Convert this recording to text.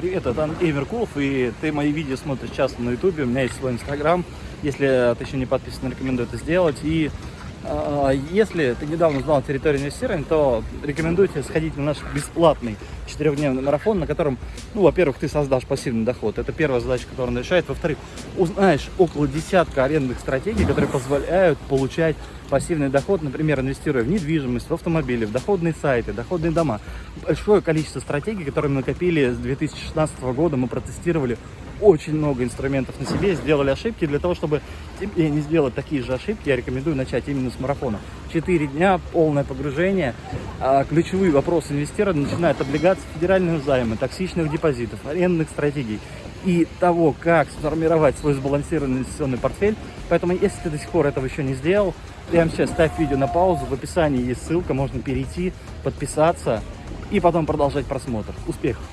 Привет, это Андрей Меркулов, и ты мои видео смотришь часто на ютубе, у меня есть свой инстаграм, если ты еще не подписан, рекомендую это сделать, и если ты недавно узнал территорию инвестирования, то рекомендую тебе сходить на наш бесплатный четырехдневный марафон, на котором, ну, во-первых, ты создашь пассивный доход, это первая задача, которую он решает, во-вторых, узнаешь около десятка арендных стратегий, которые позволяют получать пассивный доход, например, инвестируя в недвижимость, в автомобили, в доходные сайты, доходные дома. Большое количество стратегий, которые мы накопили с 2016 года, мы протестировали очень много инструментов на себе, сделали ошибки. Для того, чтобы тебе не сделать такие же ошибки, я рекомендую начать именно с марафона. Четыре дня, полное погружение. А, ключевые вопросы инвестирования начинают от облигаций, федерального займа, токсичных депозитов, арендных стратегий и того, как сформировать свой сбалансированный инвестиционный портфель. Поэтому, если ты до сих пор этого еще не сделал, прямо сейчас ставь видео на паузу, в описании есть ссылка, можно перейти, подписаться и потом продолжать просмотр. Успехов!